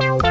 Bye.